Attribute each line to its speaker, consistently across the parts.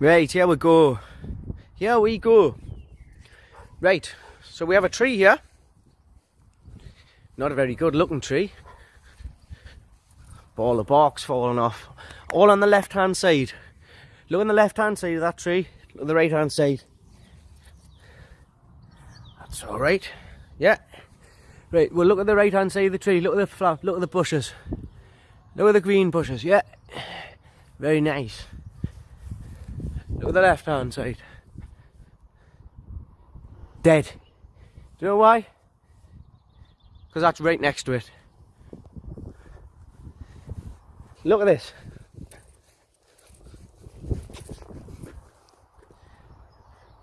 Speaker 1: Right, here we go. Here we go. Right, so we have a tree here. Not a very good looking tree. All the bark's falling off. All on the left hand side. Look on the left hand side of that tree. Look on the right hand side. That's alright. Yeah. Right, well look at the right hand side of the tree. Look at the flower. Look at the bushes. Look at the green bushes. Yeah. Very nice. The left hand side. Dead. Do you know why? Because that's right next to it. Look at this.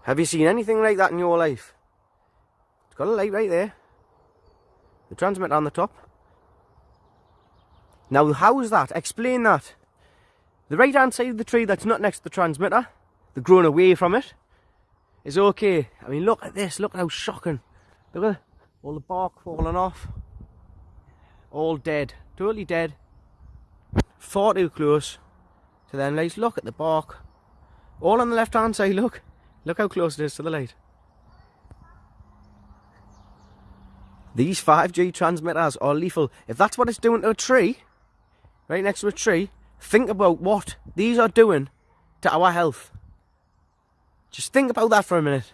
Speaker 1: Have you seen anything like that in your life? It's got a light right there. The transmitter on the top. Now, how is that? Explain that. The right hand side of the tree that's not next to the transmitter, the growing away from it, is okay. I mean, look at this. Look how shocking. Look at all the bark falling off. All dead. Totally dead. Far too close to them lights. Look at the bark. All on the left hand side, look. Look how close it is to the light. These 5G transmitters are lethal. If that's what it's doing to a tree, right next to a tree, think about what these are doing to our health. Just think about that for a minute.